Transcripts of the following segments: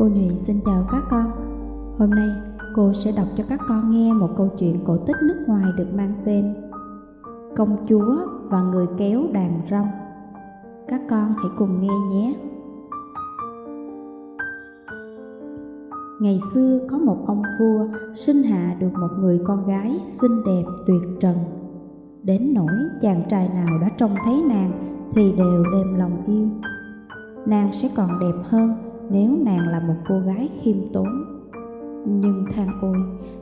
Cô Nhụy xin chào các con. Hôm nay, cô sẽ đọc cho các con nghe một câu chuyện cổ tích nước ngoài được mang tên Công chúa và người kéo đàn rong. Các con hãy cùng nghe nhé. Ngày xưa có một ông vua sinh hạ được một người con gái xinh đẹp tuyệt trần. Đến nỗi chàng trai nào đã trông thấy nàng thì đều đem lòng yêu. Nàng sẽ còn đẹp hơn nếu nàng là một cô gái khiêm tốn. Nhưng than ôi,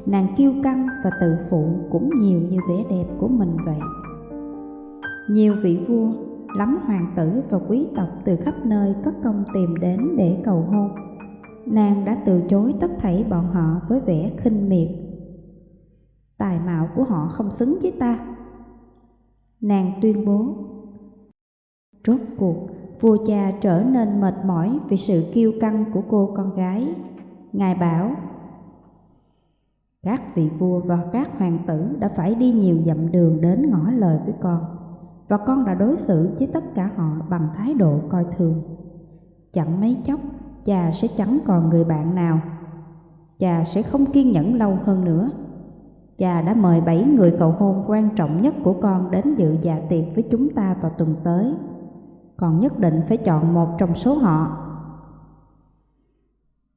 nàng kiêu căng và tự phụ cũng nhiều như vẻ đẹp của mình vậy. Nhiều vị vua, lắm hoàng tử và quý tộc từ khắp nơi cất công tìm đến để cầu hôn. Nàng đã từ chối tất thảy bọn họ với vẻ khinh miệt. Tài mạo của họ không xứng với ta. Nàng tuyên bố. Rốt cuộc, vua cha trở nên mệt mỏi vì sự kiêu căng của cô con gái. Ngài bảo, các vị vua và các hoàng tử đã phải đi nhiều dặm đường đến ngỏ lời với con, và con đã đối xử với tất cả họ bằng thái độ coi thường. Chẳng mấy chốc, cha sẽ chẳng còn người bạn nào. Cha sẽ không kiên nhẫn lâu hơn nữa. Cha đã mời bảy người cầu hôn quan trọng nhất của con đến dự dạ tiệc với chúng ta vào tuần tới còn nhất định phải chọn một trong số họ.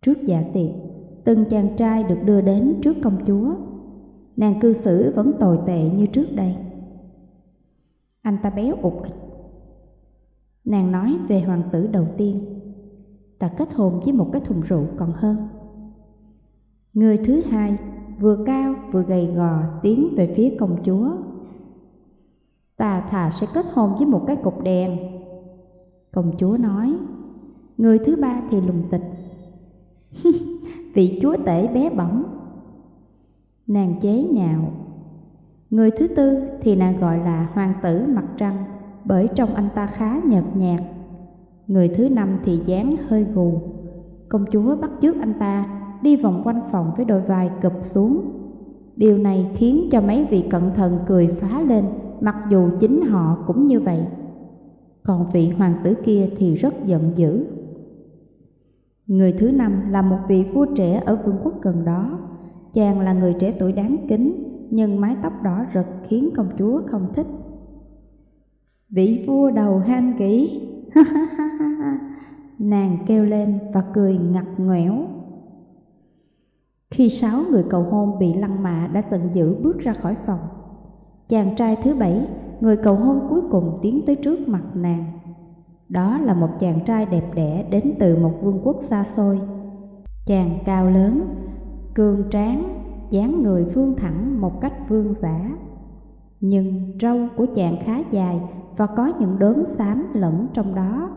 Trước dạ tiệc, từng chàng trai được đưa đến trước công chúa. Nàng cư xử vẫn tồi tệ như trước đây. Anh ta béo ụt ịch. Nàng nói về hoàng tử đầu tiên. Ta kết hôn với một cái thùng rượu còn hơn. Người thứ hai vừa cao vừa gầy gò tiến về phía công chúa. Ta thà sẽ kết hôn với một cái cục đèn Công chúa nói, Người thứ ba thì lùng tịch. Vị chúa tể bé bỏng. Nàng chế nhạo, Người thứ tư thì nàng gọi là hoàng tử mặt trăng, Bởi trong anh ta khá nhợt nhạt. Người thứ năm thì dáng hơi gù. Công chúa bắt chước anh ta, Đi vòng quanh phòng với đôi vai cụp xuống. Điều này khiến cho mấy vị cận thần cười phá lên, Mặc dù chính họ cũng như vậy còn vị hoàng tử kia thì rất giận dữ. Người thứ năm là một vị vua trẻ ở vương quốc gần đó. Chàng là người trẻ tuổi đáng kính, nhưng mái tóc đỏ rực khiến công chúa không thích. Vị vua đầu han kỹ, nàng kêu lên và cười ngặt nghẽo. Khi sáu người cầu hôn bị lăng mạ đã giận dữ bước ra khỏi phòng, chàng trai thứ bảy người cầu hôn cuối cùng tiến tới trước mặt nàng. Đó là một chàng trai đẹp đẽ đến từ một vương quốc xa xôi. Chàng cao lớn, cường tráng, dáng người vương thẳng một cách vương giả. Nhưng râu của chàng khá dài và có những đốm xám lẫn trong đó.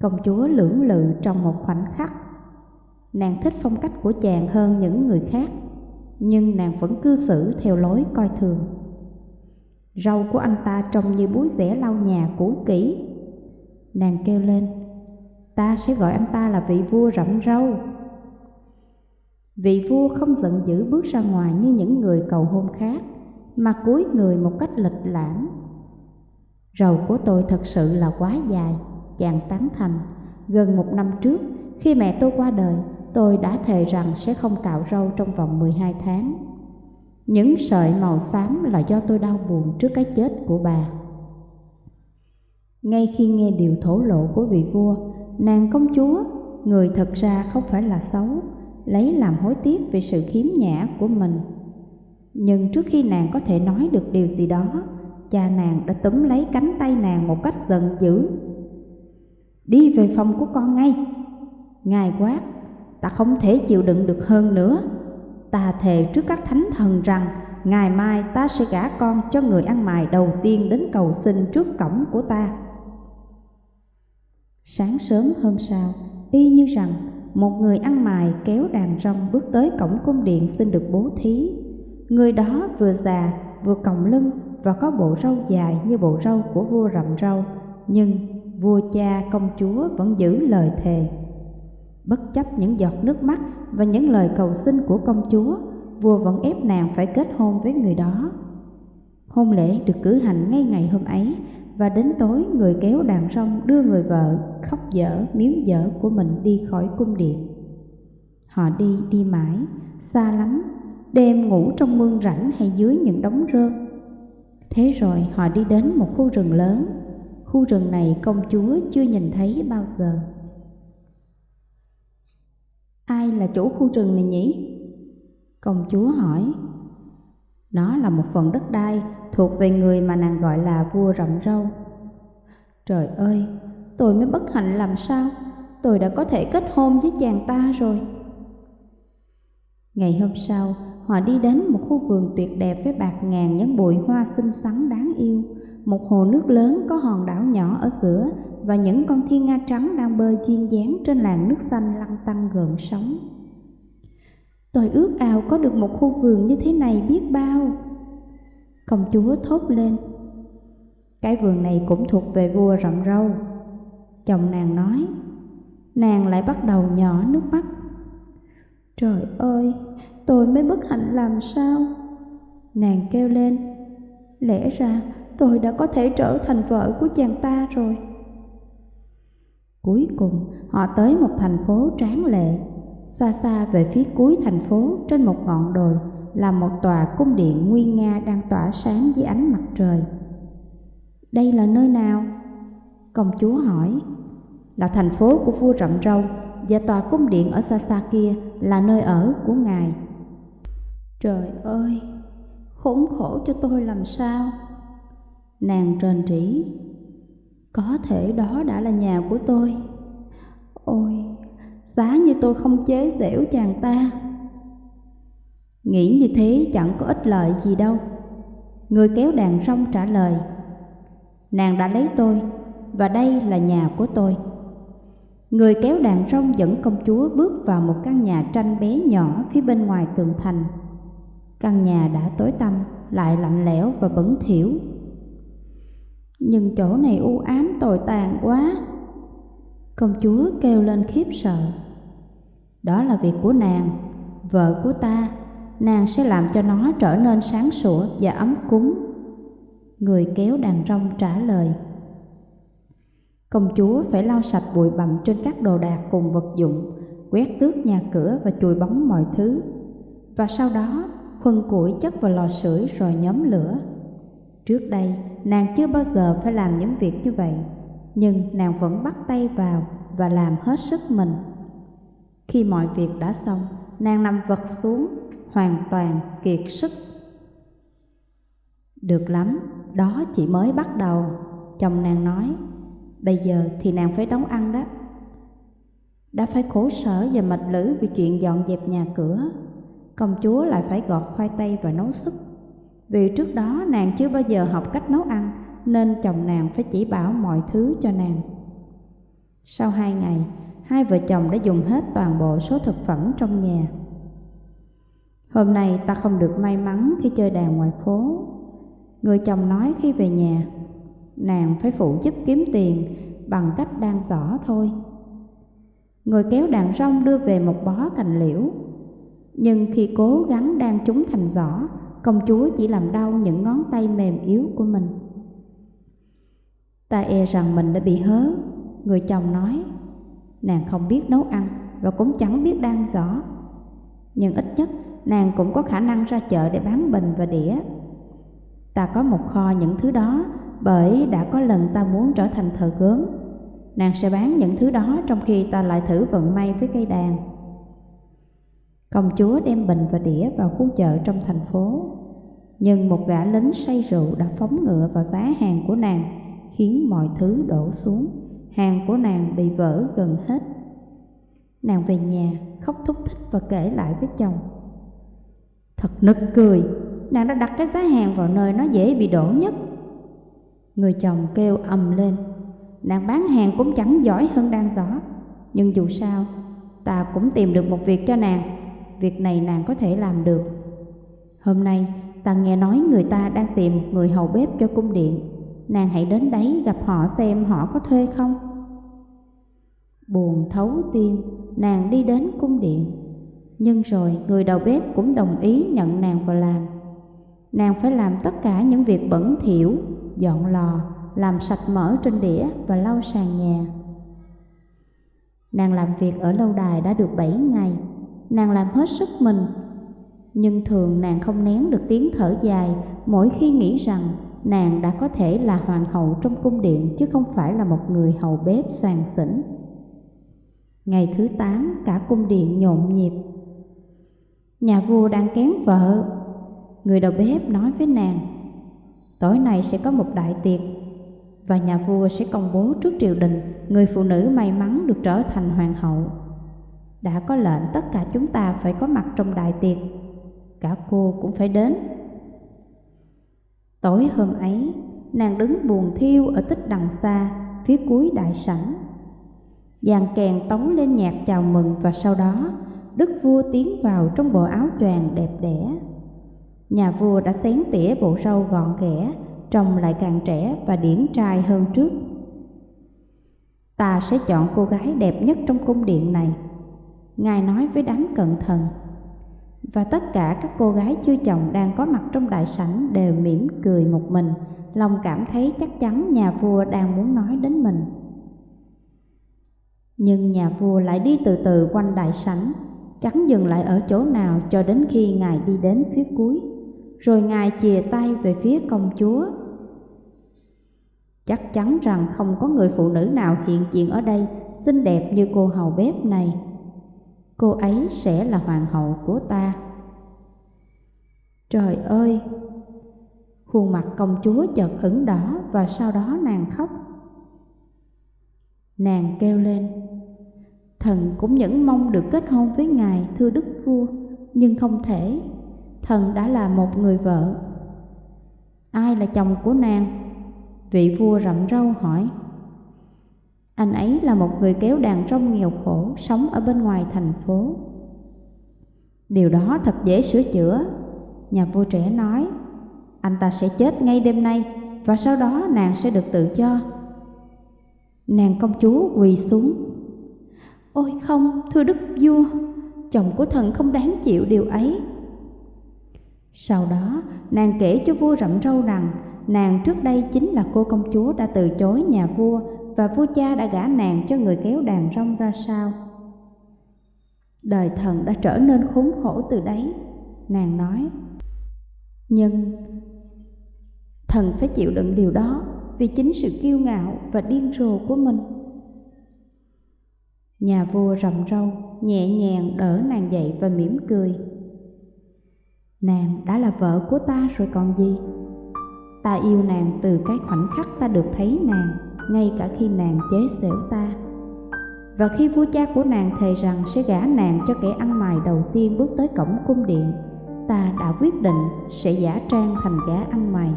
Công chúa lưỡng lự trong một khoảnh khắc. Nàng thích phong cách của chàng hơn những người khác, nhưng nàng vẫn cư xử theo lối coi thường. Râu của anh ta trông như búi rẻ lau nhà cũ kỹ. Nàng kêu lên, ta sẽ gọi anh ta là vị vua rậm râu. Vị vua không giận dữ bước ra ngoài như những người cầu hôn khác, mà cúi người một cách lịch lãm. Râu của tôi thật sự là quá dài, chàng tán thành. Gần một năm trước, khi mẹ tôi qua đời, tôi đã thề rằng sẽ không cạo râu trong vòng 12 tháng. Những sợi màu xám là do tôi đau buồn trước cái chết của bà. Ngay khi nghe điều thổ lộ của vị vua, nàng công chúa, người thật ra không phải là xấu, lấy làm hối tiếc về sự khiếm nhã của mình. Nhưng trước khi nàng có thể nói được điều gì đó, cha nàng đã túm lấy cánh tay nàng một cách giận dữ. Đi về phòng của con ngay. Ngài quát, ta không thể chịu đựng được hơn nữa. Ta thề trước các thánh thần rằng Ngày mai ta sẽ gả con cho người ăn mày đầu tiên đến cầu xin trước cổng của ta. Sáng sớm hôm sau, y như rằng một người ăn mày kéo đàn rong bước tới cổng cung điện xin được bố thí. Người đó vừa già, vừa còng lưng và có bộ râu dài như bộ râu của vua rậm râu Nhưng vua cha công chúa vẫn giữ lời thề. Bất chấp những giọt nước mắt và những lời cầu xin của công chúa, vua vẫn ép nàng phải kết hôn với người đó. Hôn lễ được cử hành ngay ngày hôm ấy và đến tối người kéo đàn rong đưa người vợ khóc dở miếu dở của mình đi khỏi cung điện. Họ đi đi mãi, xa lắm, đêm ngủ trong mương rảnh hay dưới những đống rơm. Thế rồi họ đi đến một khu rừng lớn, khu rừng này công chúa chưa nhìn thấy bao giờ. Ai là chủ khu rừng này nhỉ? Công chúa hỏi. Nó là một phần đất đai thuộc về người mà nàng gọi là vua rậm râu. Trời ơi, tôi mới bất hạnh làm sao? Tôi đã có thể kết hôn với chàng ta rồi. Ngày hôm sau, họ đi đến một khu vườn tuyệt đẹp với bạc ngàn những bụi hoa xinh xắn đáng yêu, một hồ nước lớn có hòn đảo nhỏ ở giữa và những con thiên nga trắng đang bơi duyên dáng trên làn nước xanh lăn tăn gợn sóng. Tôi ước ao có được một khu vườn như thế này biết bao. Công chúa thốt lên. Cái vườn này cũng thuộc về vua rậm râu. Chồng nàng nói. Nàng lại bắt đầu nhỏ nước mắt. Trời ơi, tôi mới bất hạnh làm sao? Nàng kêu lên. Lẽ ra tôi đã có thể trở thành vợ của chàng ta rồi. Cuối cùng, họ tới một thành phố tráng lệ Xa xa về phía cuối thành phố trên một ngọn đồi là một tòa cung điện nguy nga đang tỏa sáng dưới ánh mặt trời. Đây là nơi nào? Công chúa hỏi. Là thành phố của vua rậm râu và tòa cung điện ở xa xa kia là nơi ở của ngài. Trời ơi, khốn khổ cho tôi làm sao? Nàng rền rỉ có thể đó đã là nhà của tôi. Ôi, giá như tôi không chế giễu chàng ta. Nghĩ như thế chẳng có ích lợi gì đâu. Người kéo đàn rong trả lời, nàng đã lấy tôi và đây là nhà của tôi. Người kéo đàn rong dẫn công chúa bước vào một căn nhà tranh bé nhỏ phía bên ngoài tường thành. Căn nhà đã tối tăm, lại lạnh lẽo và bẩn thỉu. Nhưng chỗ này u ám tồi tàn quá. Công chúa kêu lên khiếp sợ. Đó là việc của nàng, vợ của ta, nàng sẽ làm cho nó trở nên sáng sủa và ấm cúng. Người kéo đàn rong trả lời. Công chúa phải lau sạch bụi bặm trên các đồ đạc cùng vật dụng, quét tước nhà cửa và chùi bóng mọi thứ. Và sau đó, khuân củi chất vào lò sưởi rồi nhóm lửa. Trước đây, nàng chưa bao giờ phải làm những việc như vậy, nhưng nàng vẫn bắt tay vào và làm hết sức mình. Khi mọi việc đã xong, nàng nằm vật xuống, hoàn toàn kiệt sức. Được lắm, đó chỉ mới bắt đầu, chồng nàng nói. Bây giờ thì nàng phải đóng ăn đó. Đã phải khổ sở và mệt lử vì chuyện dọn dẹp nhà cửa. Công chúa lại phải gọt khoai tây và nấu súp. Vì trước đó nàng chưa bao giờ học cách nấu ăn, nên chồng nàng phải chỉ bảo mọi thứ cho nàng. Sau hai ngày, hai vợ chồng đã dùng hết toàn bộ số thực phẩm trong nhà. Hôm nay ta không được may mắn khi chơi đàn ngoài phố. Người chồng nói khi về nhà, nàng phải phụ giúp kiếm tiền bằng cách đan giỏ thôi. Người kéo đàn rong đưa về một bó cành liễu. Nhưng khi cố gắng đan chúng thành giỏ, công chúa chỉ làm đau những ngón tay mềm yếu của mình. Ta e rằng mình đã bị hớ, người chồng nói. Nàng không biết nấu ăn và cũng chẳng biết đan giỏ. Nhưng ít nhất nàng cũng có khả năng ra chợ để bán bình và đĩa. Ta có một kho những thứ đó bởi đã có lần ta muốn trở thành thợ gốm. Nàng sẽ bán những thứ đó trong khi ta lại thử vận may với cây đàn. Công chúa đem bình và đĩa vào khu chợ trong thành phố. Nhưng một gã lính say rượu đã phóng ngựa vào giá hàng của nàng, khiến mọi thứ đổ xuống hàng của nàng bị vỡ gần hết. Nàng về nhà, khóc thúc thích và kể lại với chồng. Thật nực cười, nàng đã đặt cái giá hàng vào nơi nó dễ bị đổ nhất. Người chồng kêu ầm lên, nàng bán hàng cũng chẳng giỏi hơn đang giỏ. Nhưng dù sao, ta cũng tìm được một việc cho nàng, việc này nàng có thể làm được. Hôm nay, ta nghe nói người ta đang tìm một người hầu bếp cho cung điện. Nàng hãy đến đấy gặp họ xem họ có thuê không. Buồn thấu tim, nàng đi đến cung điện. Nhưng rồi người đầu bếp cũng đồng ý nhận nàng vào làm. Nàng phải làm tất cả những việc bẩn thỉu, dọn lò, làm sạch mỡ trên đĩa và lau sàn nhà. Nàng làm việc ở lâu đài đã được 7 ngày, nàng làm hết sức mình. Nhưng thường nàng không nén được tiếng thở dài mỗi khi nghĩ rằng nàng đã có thể là hoàng hậu trong cung điện chứ không phải là một người hầu bếp soàn xỉn. Ngày thứ tám cả cung điện nhộn nhịp. Nhà vua đang kén vợ. Người đầu bếp nói với nàng, tối nay sẽ có một đại tiệc và nhà vua sẽ công bố trước triều đình người phụ nữ may mắn được trở thành hoàng hậu. Đã có lệnh tất cả chúng ta phải có mặt trong đại tiệc, cả cô cũng phải đến. Tối hôm ấy, nàng đứng buồn thiêu ở tích đằng xa, phía cuối đại sảnh. Dàn kèn tống lên nhạc chào mừng và sau đó, đức vua tiến vào trong bộ áo choàng đẹp đẽ. Nhà vua đã xén tỉa bộ râu gọn ghẽ, trông lại càng trẻ và điển trai hơn trước. Ta sẽ chọn cô gái đẹp nhất trong cung điện này, Ngài nói với đám cận thần. Và tất cả các cô gái chưa chồng đang có mặt trong đại sảnh đều mỉm cười một mình, lòng cảm thấy chắc chắn nhà vua đang muốn nói đến mình. Nhưng nhà vua lại đi từ từ quanh đại sảnh, chẳng dừng lại ở chỗ nào cho đến khi ngài đi đến phía cuối, rồi ngài chìa tay về phía công chúa. Chắc chắn rằng không có người phụ nữ nào hiện diện ở đây xinh đẹp như cô hầu bếp này. Cô ấy sẽ là hoàng hậu của ta. Trời ơi! Khuôn mặt công chúa chợt ửng đỏ và sau đó nàng khóc. Nàng kêu lên, thần cũng những mong được kết hôn với ngài thưa đức vua, nhưng không thể, thần đã là một người vợ. Ai là chồng của nàng? Vị vua rậm râu hỏi. Anh ấy là một người kéo đàn rong nghèo khổ sống ở bên ngoài thành phố. Điều đó thật dễ sửa chữa, nhà vua trẻ nói. Anh ta sẽ chết ngay đêm nay và sau đó nàng sẽ được tự do. Nàng công chúa quỳ xuống. Ôi không, thưa đức vua, chồng của thần không đáng chịu điều ấy. Sau đó, nàng kể cho vua rậm râu rằng nàng trước đây chính là cô công chúa đã từ chối nhà vua và vua cha đã gả nàng cho người kéo đàn rong ra sao. Đời thần đã trở nên khốn khổ từ đấy, nàng nói. Nhưng thần phải chịu đựng điều đó vì chính sự kiêu ngạo và điên rồ của mình. Nhà vua rậm râu, nhẹ nhàng đỡ nàng dậy và mỉm cười. Nàng đã là vợ của ta rồi còn gì? Ta yêu nàng từ cái khoảnh khắc ta được thấy nàng, ngay cả khi nàng chế xẻo ta. Và khi vua cha của nàng thề rằng sẽ gả nàng cho kẻ ăn mày đầu tiên bước tới cổng cung điện, ta đã quyết định sẽ giả trang thành gã ăn mày.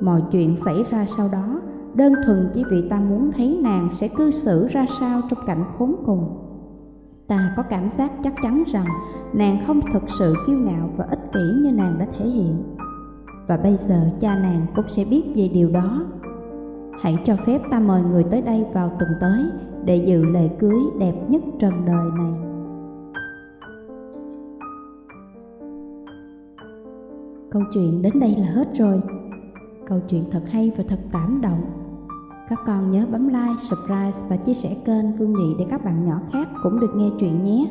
Mọi chuyện xảy ra sau đó đơn thuần chỉ vì ta muốn thấy nàng sẽ cư xử ra sao trong cảnh khốn cùng. Ta có cảm giác chắc chắn rằng nàng không thực sự kiêu ngạo và ích kỷ như nàng đã thể hiện. Và bây giờ cha nàng cũng sẽ biết về điều đó. Hãy cho phép ta mời người tới đây vào tuần tới để dự lễ cưới đẹp nhất trần đời này. Câu chuyện đến đây là hết rồi. Câu chuyện thật hay và thật cảm động. Các con nhớ bấm like, subscribe và chia sẻ kênh Phương Nhị để các bạn nhỏ khác cũng được nghe chuyện nhé.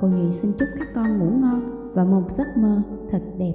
Cô Nhị xin chúc các con ngủ ngon và một giấc mơ thật đẹp.